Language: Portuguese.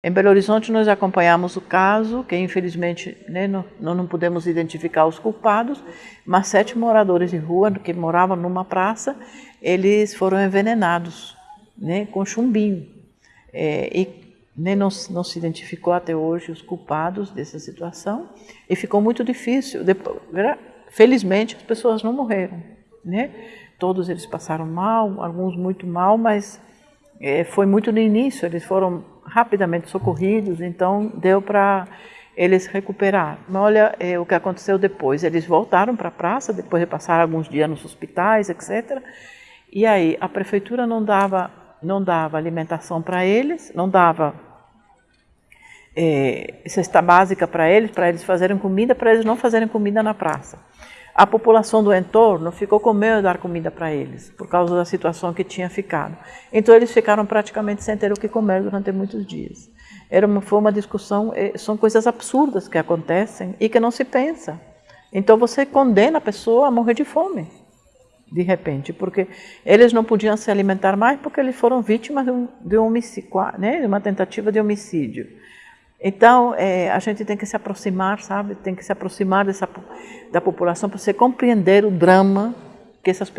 Em Belo Horizonte nós acompanhamos o caso, que infelizmente né, não, não pudemos identificar os culpados, mas sete moradores de rua que moravam numa praça, eles foram envenenados né, com chumbinho. É, e nem não, não, se identificou até hoje os culpados dessa situação e ficou muito difícil. Depois, felizmente as pessoas não morreram, né? Todos eles passaram mal, alguns muito mal, mas é, foi muito no início, eles foram rapidamente socorridos, então deu para eles recuperar. Mas olha é, o que aconteceu depois, eles voltaram para a praça, depois de passar alguns dias nos hospitais, etc. E aí a prefeitura não dava, não dava alimentação para eles, não dava é, cesta básica para eles, para eles fazerem comida, para eles não fazerem comida na praça a população do entorno ficou com medo de dar comida para eles, por causa da situação que tinha ficado. Então eles ficaram praticamente sem ter o que comer durante muitos dias. Era uma, foi uma discussão, eh, são coisas absurdas que acontecem e que não se pensa. Então você condena a pessoa a morrer de fome, de repente, porque eles não podiam se alimentar mais porque eles foram vítimas de, um, de, um né, de uma tentativa de homicídio. Então, é, a gente tem que se aproximar, sabe? Tem que se aproximar dessa, da população para você compreender o drama que essas pessoas